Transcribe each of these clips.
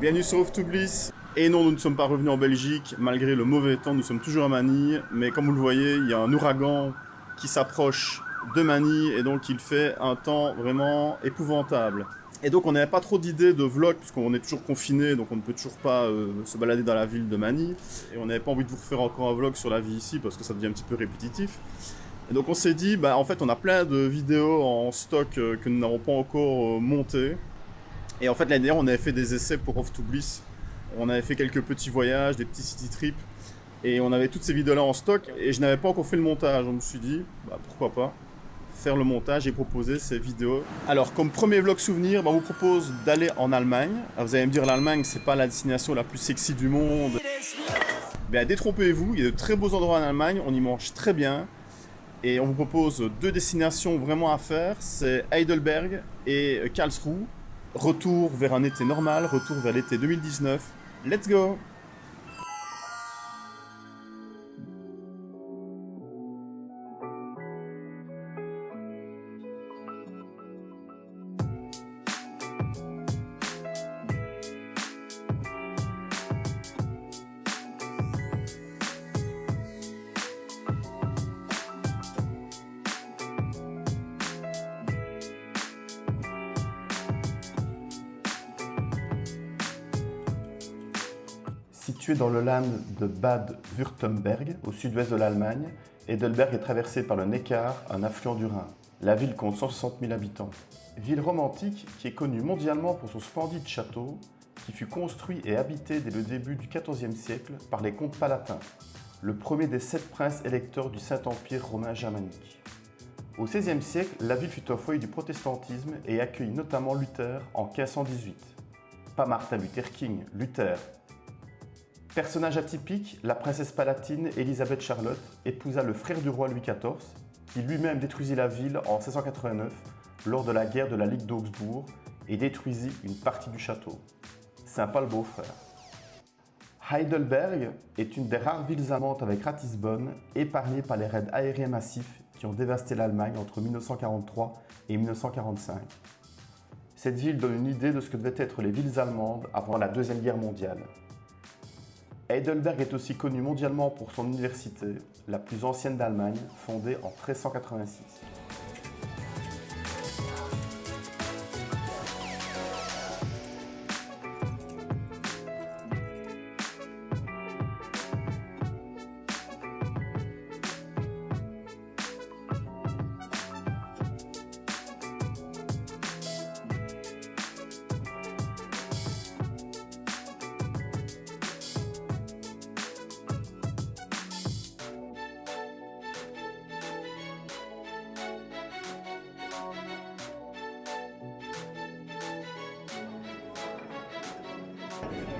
Bienvenue sur Off to Bliss. Et non, nous ne sommes pas revenus en Belgique, malgré le mauvais temps, nous sommes toujours à Manille. Mais comme vous le voyez, il y a un ouragan qui s'approche de Manille et donc il fait un temps vraiment épouvantable. Et donc on n'avait pas trop d'idées de vlog puisqu'on est toujours confiné donc on ne peut toujours pas euh, se balader dans la ville de Manille et on n'avait pas envie de vous refaire encore un vlog sur la vie ici parce que ça devient un petit peu répétitif. Et donc on s'est dit bah en fait on a plein de vidéos en stock euh, que nous n'avons pas encore euh, montées. Et en fait l'année dernière on avait fait des essais pour Off to Bliss. On avait fait quelques petits voyages, des petits city trips et on avait toutes ces vidéos là en stock et je n'avais pas encore fait le montage. On me suis dit bah pourquoi pas faire le montage et proposer ces vidéos. Alors, comme premier vlog souvenir, bah, on vous propose d'aller en Allemagne. vous allez me dire, l'Allemagne, c'est pas la destination la plus sexy du monde. Ben, détrompez-vous, il y a de très beaux endroits en Allemagne, on y mange très bien. Et on vous propose deux destinations vraiment à faire, c'est Heidelberg et Karlsruhe. Retour vers un été normal, retour vers l'été 2019. Let's go Dans le land de Bad Württemberg, au sud-ouest de l'Allemagne, Heidelberg est traversé par le Neckar, un affluent du Rhin. La ville compte 160 000 habitants. Ville romantique qui est connue mondialement pour son splendide château, qui fut construit et habité dès le début du XIVe siècle par les comtes palatins, le premier des sept princes électeurs du Saint-Empire romain germanique. Au XVIe siècle, la ville fut au foyer du protestantisme et accueillit notamment Luther en 1518. Pas Martin Luther King, Luther, Personnage atypique, la princesse palatine Elisabeth Charlotte épousa le frère du roi Louis XIV, qui lui-même détruisit la ville en 1689 lors de la guerre de la Ligue d'Augsbourg et détruisit une partie du château. Sympa le beau-frère. Heidelberg est une des rares villes allemandes avec Ratisbonne, épargnée par les raids aériens massifs qui ont dévasté l'Allemagne entre 1943 et 1945. Cette ville donne une idée de ce que devaient être les villes allemandes avant la Deuxième Guerre mondiale. Heidelberg est aussi connu mondialement pour son université, la plus ancienne d'Allemagne, fondée en 1386.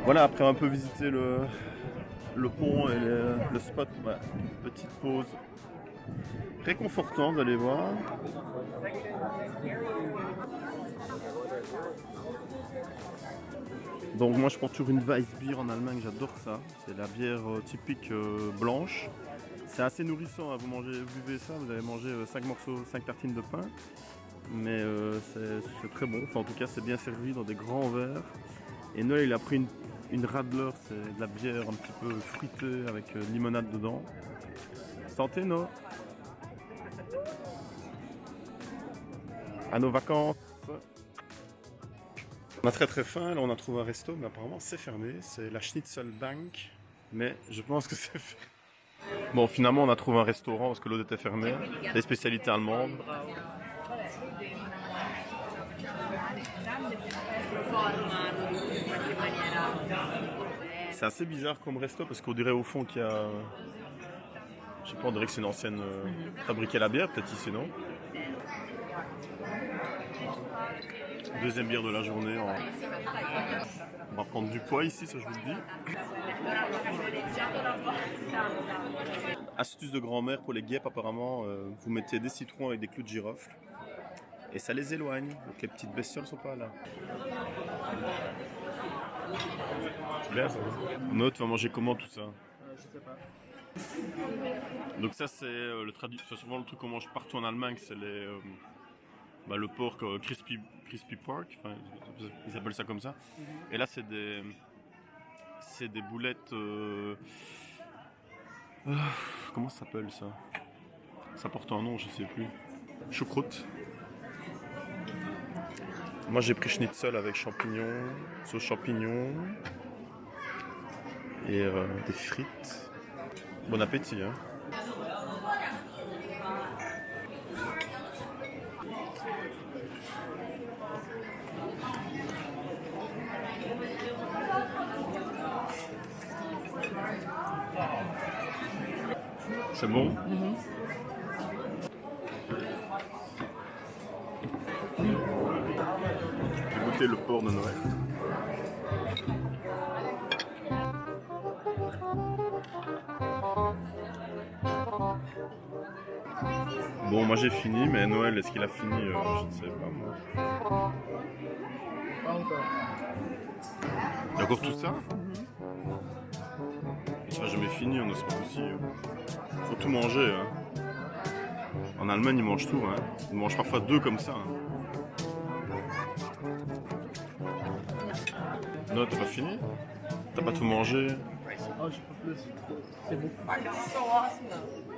Voilà, après un peu visiter le, le pont et le spot, petite pause réconfortante, vous allez voir. Donc moi je prends toujours une Weissbier en Allemagne, j'adore ça. C'est la bière euh, typique euh, blanche. C'est assez nourrissant, hein. vous mangez, buvez ça, vous allez manger 5 euh, morceaux, 5 tartines de pain. Mais c'est très bon, enfin en tout cas c'est bien servi dans des grands verres. Et Noël il a pris une une Radler, c'est de la bière un petit peu fruitée avec euh, limonade dedans. Santé, non À nos vacances On a très très faim, là on a trouvé un resto, mais apparemment c'est fermé. C'est la Schnitzel Bank, mais je pense que c'est fermé. Bon, finalement on a trouvé un restaurant parce que l'autre était fermé. Des spécialités allemandes. C'est assez bizarre comme resto parce qu'on dirait au fond qu'il y a. Je sais pas, on dirait que c'est une ancienne euh, fabriquée à la bière, peut-être ici, non? Deuxième bière de la journée. On va prendre du poids ici, ça je vous le dis. Astuce de grand-mère pour les guêpes, apparemment, euh, vous mettez des citrons avec des clous de girofle et ça les éloigne. Donc les petites bestioles sont pas là. C'est. Note manger comment tout ça Je sais pas. Donc ça c'est euh, le souvent le truc qu'on mange partout en Allemagne, c'est les, euh, bah, le porc euh, crispy, crispy pork, ils appellent ça comme ça. Et là, c'est des, c'est des boulettes. comment ça s'appelle ça? Ça porte un nom, je sais plus. Choucroute. Moi, j'ai pris schnitzel avec champignons, sauce champignons et euh, des frites. Bon appétit, hein. C'est bon? J'ai goûté le porc de Noël. Bon, moi j'ai fini, mais Noël, est-ce qu'il a fini Euh, Je ne sais pas, moi. Pas encore. Il y a encore tout ça? Ça n'a jamais fini, on pas possible. Faut tout manger, hein. En Allemagne, ils mangent tout, hein. Ils mangent parfois deux comme ça. hein. Non, t'as pas fini? T'as pas tout mangé? Oh, j'ai pas plus, c'est trop. C'est beaucoup.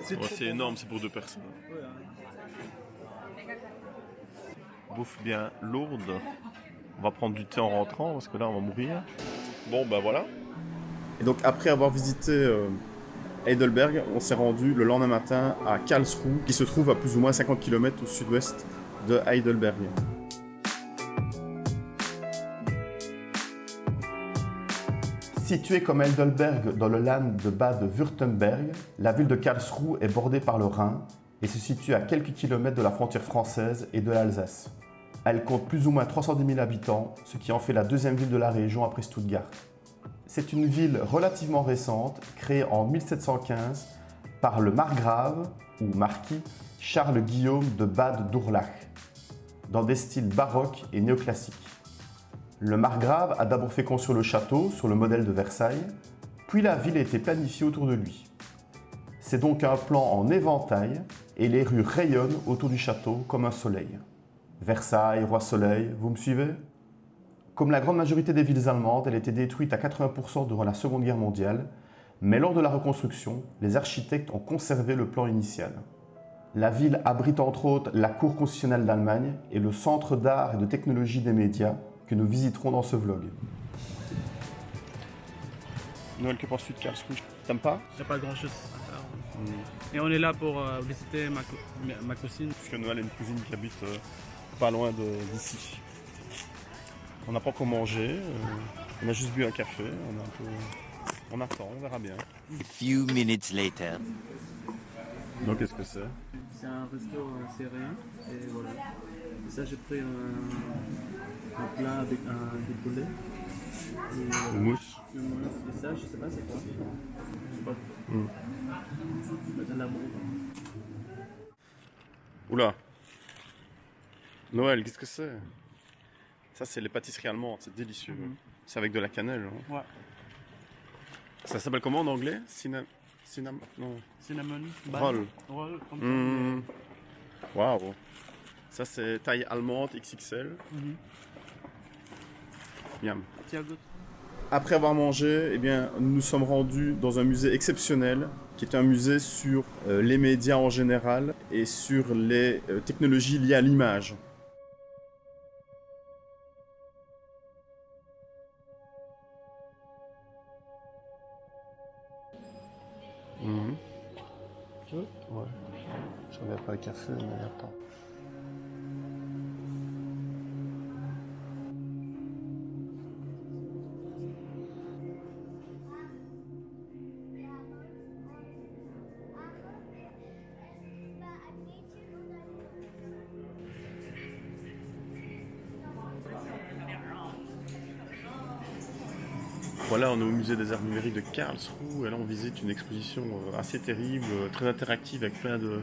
C'est Ouais, trop. C'est énorme, c'est pour deux personnes. Ouais, hein. Bouffe bien lourde. On va prendre du thé en rentrant parce que là on va mourir. Bon bah voilà. Et donc après avoir visité euh, Heidelberg, on s'est rendu le lendemain matin à Karlsruhe, qui se trouve à plus ou moins 50 km au sud-ouest de Heidelberg. Située comme Heidelberg dans le land de Bade-Württemberg, la ville de Karlsruhe est bordée par le Rhin et se situe à quelques kilomètres de la frontière française et de l'Alsace. Elle compte plus ou moins 310 000 habitants, ce qui en fait la deuxième ville de la région après Stuttgart. C'est une ville relativement récente, créée en 1715 par le margrave, ou marquis, Charles Guillaume de Bade-Durlach, dans des styles baroques et néoclassiques. Le margrave a d'abord fait construire le château sur le modèle de Versailles, puis la ville a été planifiée autour de lui. C'est donc un plan en éventail et les rues rayonnent autour du château comme un soleil. Versailles, roi soleil, vous me suivez? Comme la grande majorité des villes allemandes, elle a été détruite à 80% durant la Seconde Guerre mondiale, mais lors de la reconstruction, les architectes ont conservé le plan initial. La ville abrite entre autres la Cour constitutionnelle d'Allemagne et le Centre d'art et de technologie des médias que nous visiterons dans ce vlog. Noël, que penses-tu de Karlsruhe? T'aimes pas? J'ai pas grand chose à faire. Et on est là pour euh, visiter ma, co- ma- cousine. Parce que Noël a une cousine qui habite euh, pas loin d'ici. On n'a pas encore mangé, euh, on a juste bu un café, on, a un peu... on attend, on verra bien. A few minutes later. Donc qu'est-ce que c'est? C'est un resto serré. Et voilà. Et ça, j'ai pris un, un plat avec un des poulets. Et, euh, Mousse. le mousse. Et ça, je sais pas c'est quoi. Je sais pas. Mm. Oula Noël, qu'est-ce que c'est? Ça c'est les pâtisseries allemandes, c'est délicieux. Mhm. C'est avec de la cannelle. hein. Ouais. Ça s'appelle comment en anglais? Cinnamon... Cinnamon... Non. Cinnamon. Roll. Roll, comme ça. Mmh. Waouh Ça c'est taille allemande XXL. Mhm. Après avoir mangé, eh bien, nous sommes rendus dans un musée exceptionnel, qui est un musée sur euh, les médias en général et sur les euh, technologies liées à l'image. Mhm. Tu veux Ouais. Je reviens pas le café, mais attends. Musée des arts numériques de Karlsruhe et là on visite une exposition euh, assez terrible, euh, très interactive avec plein de,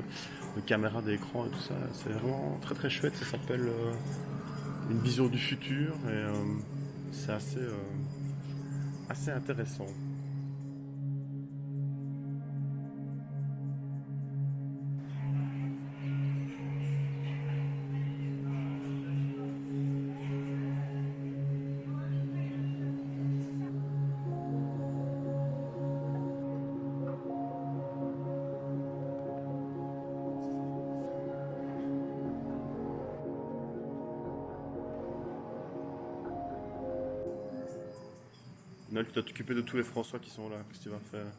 caméras d'écran et tout ça. C'est vraiment très très chouette, ça s'appelle euh, Une vision du futur et c'est assez, assez intéressant. Tu dois t'occuper de tous les François qui sont là. Qu'est-ce que tu vas faire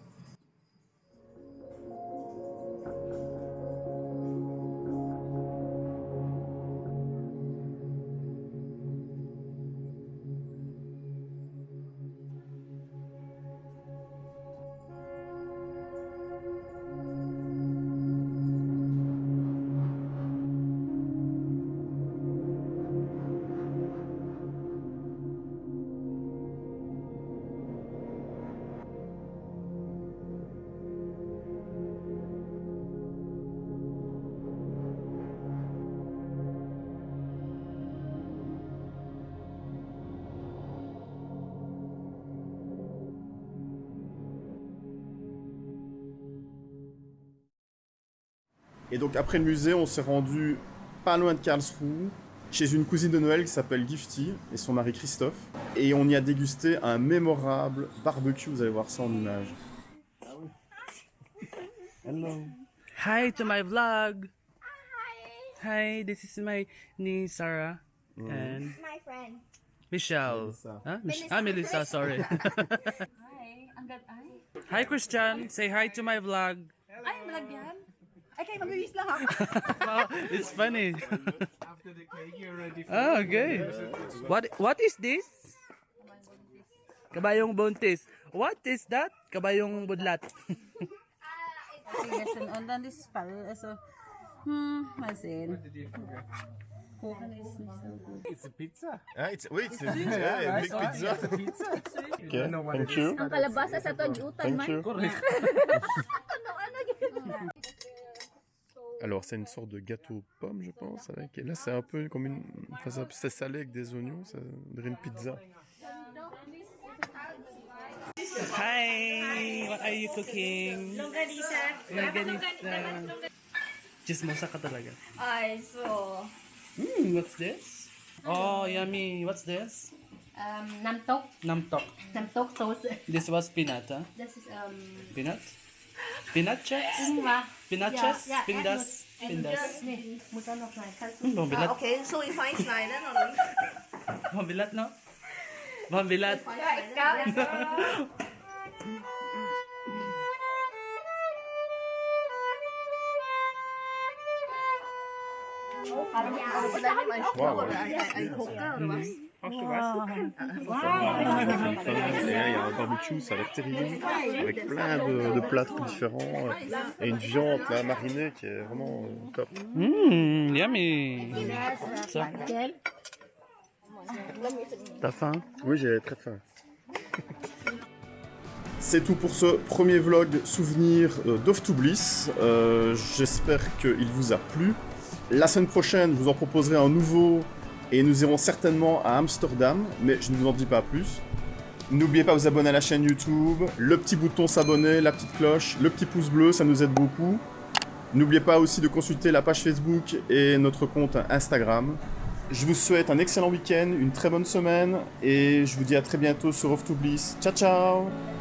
Et donc après le musée, on s'est rendu pas loin de Karlsruhe, chez une cousine de Noël qui s'appelle Gifty et son mari Christophe. Et on y a dégusté un mémorable barbecue, vous allez voir ça en image. Hello. Hi to my vlog. Hi, this is my niece Sarah and My friend. Michelle. Melissa. Huh? Melissa. ah, Melissa, sorry. Hi. Ang ay. hi, Christian. Say hi to my vlog. Ay, vlog yan. Ay, kayo magbibis lang ako. Wow, it's funny. After the cake, you're ready for Oh, okay. What What is this? Kabayong buntis. What is that? Kabayong budlat. Yes, and on then this spell so hmm masin. It's a pizza. Ah, it's, oui, c'est yeah, big pizza. It's a pizza. Okay, thank you. Ang kalabasa sa Thank man. you. Ano, ano, Alors c'est une sorte de gâteau pomme, je pense. Avec... Et là c'est un peu comme une... Enfin, ça- c'est salé avec des oignons, ça dirait une pizza. Hi, what are you cooking? Longganisa. Longganisa. Chismosa ka talaga. Ay, so, Hmm, what's this? Oh, yummy. What's this? um, namtok. Namtok. Namtok sauce. This was peanut, huh? This is, um, Peanut? Spinacce? Ingwer. Spinacce? Ja, Nee, muss er noch schneiden. Ah, okay, so ich fein schneiden, oder wie? Wollen wir das noch? Wollen wir das? Ja, ich glaube. Oh, wow. Ein, ein, ein Hocker oder was? Et là, il y a un barbecue, ça a l'air terrible, avec plein de, de plats différents, euh, et une viande là, marinée qui est vraiment euh, top. Mmm, yummy. Ça. T'as faim? Oui, j'ai très faim. C'est tout pour ce premier vlog souvenir euh, d'Off to Bliss. Euh, J'espère qu'il vous a plu. La semaine prochaine, je vous en proposerai un nouveau et nous irons certainement à Amsterdam, mais je ne vous en dis pas plus. N'oubliez pas de vous abonner à la chaîne YouTube, le petit bouton s'abonner, la petite cloche, le petit pouce bleu, ça nous aide beaucoup. N'oubliez pas aussi de consulter la page Facebook et notre compte Instagram. Je vous souhaite un excellent week-end, une très bonne semaine et je vous dis à très bientôt sur Off to Bliss. Ciao ciao